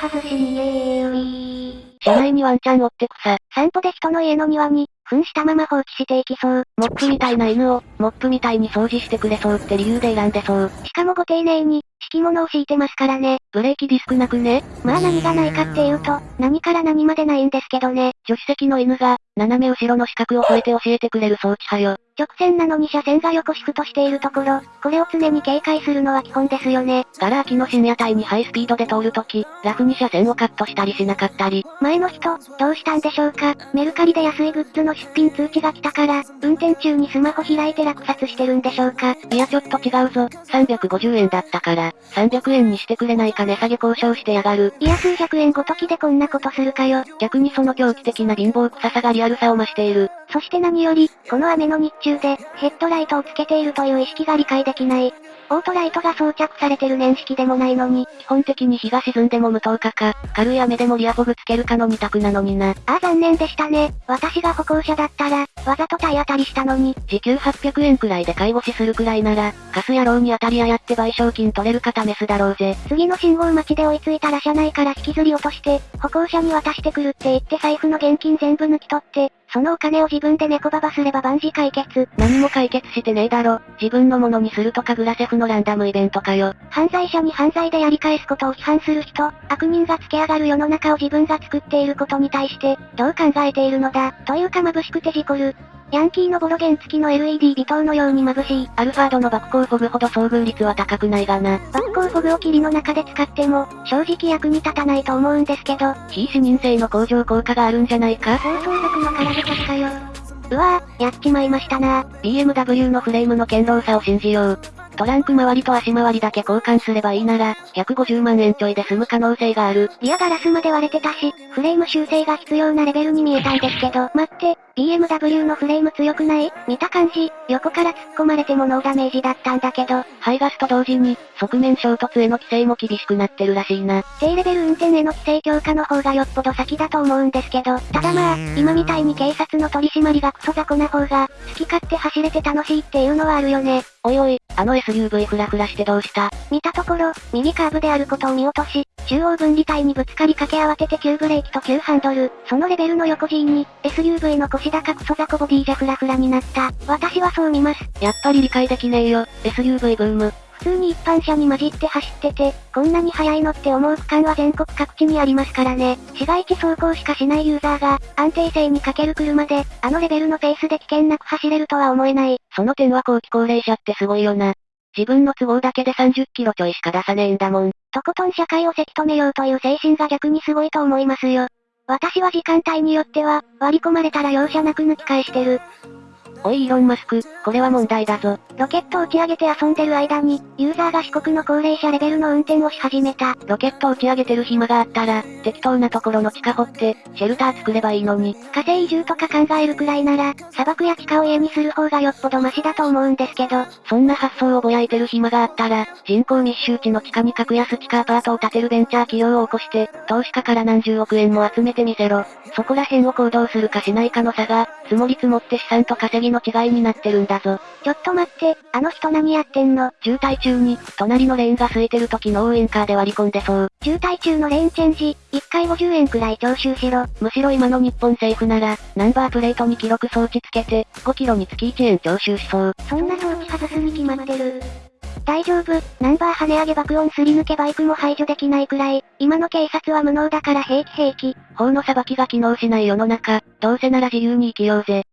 外しにえー車内にワンちゃん追ってくさ。散歩で人の家の庭に、糞したまま放置していきそう。モップみたいな犬を、モップみたいに掃除してくれそうって理由で選んでそう。しかもご丁寧に、敷物を敷いてますからね。ブレーキディスクなくねまあ何がないかっていうと、何から何までないんですけどね。助手席の犬が、斜め後ろの四角を越えて教えてくれる装置派よ。直線なのに車線が横シフトしているところ、これを常に警戒するのは基本ですよね。ガラ空きの深夜帯にハイスピードで通るとき、ラフに車線をカットしたりしなかったり。前の人、どうしたんでしょうかメルカリで安いグッズの出品通知が来たから、運転中にスマホ開いて落札してるんでしょうかいやちょっと違うぞ。350円だったから、300円にしてくれないか値下げ交渉してやがる。いや数百円ごときでこんなことするかよ。逆にその狂気的な貧乏臭さがリアルさを増している。そして何より、この雨の日中で、ヘッドライトをつけているという意識が理解できない。オートライトが装着されてる年式でもないのに、基本的に日が沈んでも無灯火か、軽い雨でもリアフォグつけるかの二択なのにな。ああ残念でしたね。私が歩行者だったら、わざと体当たりしたのに。時給800円くらいで介護士するくらいなら、カス野郎に当たり屋やって賠償金取れるか試すだろうぜ。次の信号待ちで追いついたら車内から引きずり落として、歩行者に渡してくるって言って財布の現金全部抜き取って、そのお金を自分で猫ババすれば万事解決。何も解決してねえだろ。自分のものにするとかグラセフのランダムイベントかよ。犯罪者に犯罪でやり返すことを批判する人、悪人がつけ上がる世の中を自分が作っていることに対して、どう考えているのだ、というか眩しくて事故る。ヤンキーのボロゲン付きの LED 微灯のように眩しい。アルファードの爆光フォグほど遭遇率は高くないがな。爆光フォグを霧の中で使っても、正直役に立たないと思うんですけど。非視認性の向上効果があるんじゃないか？放送力の空ぶかかよ。うわぁ、やっちまいましたな BMW のフレームの堅牢さを信じよう。トランク周りと足回りだけ交換すればいいなら、150万円ちょいで済む可能性がある。リアガラスまで割れてたし、フレーム修正が必要なレベルに見えたんですけど、待って、BMW のフレーム強くない？見た感じ、横から突っ込まれてもノーダメージだったんだけど、排ガスと同時に、側面衝突への規制も厳しくなってるらしいな。低レベル運転への規制強化の方がよっぽど先だと思うんですけど、ただまあ、今みたいに警察の取り締まりがクソ雑魚な方が、好き勝手走れて楽しいっていうのはあるよね。おいおい、あの SUV フラフラしてどうした？見たところ、右カーブであることを見落とし、中央分離帯にぶつかりかけ慌てて急ブレーキと急ハンドル、そのレベルの横 G に、SUV の腰高くそ雑魚ボディじゃフラフラになった。私はそう見ます。やっぱり理解できねえよ、SUV ブーム。普通に一般車に混じって走ってて、こんなに速いのって思う区間は全国各地にありますからね。市街地走行しかしないユーザーが、安定性に欠ける車で、あのレベルのペースで危険なく走れるとは思えない。その点は後期高齢者ってすごいよな。自分の都合だけで30キロちょいしか出さねえんだもん。とことん社会をせき止めようという精神が逆にすごいと思いますよ。私は時間帯によっては、割り込まれたら容赦なく抜き返してる。おいイーロンマスク、これは問題だぞ。ロケット打ち上げて遊んでる間に、ユーザーが四国の高齢者レベルの運転をし始めた。ロケット打ち上げてる暇があったら、適当なところの地下掘って、シェルター作ればいいのに。火星移住とか考えるくらいなら、砂漠や地下を家にする方がよっぽどマシだと思うんですけど、そんな発想をぼやいてる暇があったら、人口密集地の地下に格安地下アパートを建てるベンチャー企業を起こして、投資家から何十億円も集めてみせろ。そこら辺を行動するかしないかの差が、積もり積もって資産と稼ぎの違いになってるんだぞ。ちょっと待って、あの人何やってんの？渋滞中に、隣のレーンが空いてる時の応援カーで割り込んでそう。渋滞中のレーンチェンジ、1回50円くらい徴収しろ。むしろ今の日本政府なら、ナンバープレートに記録装置つけて、5キロにつき1円徴収しそう。そんな装置外すに決まってる。大丈夫、ナンバー跳ね上げ爆音すり抜けバイクも排除できないくらい、今の警察は無能だから平気平気。法の裁きが機能しない世の中、どうせなら自由に生きようぜ。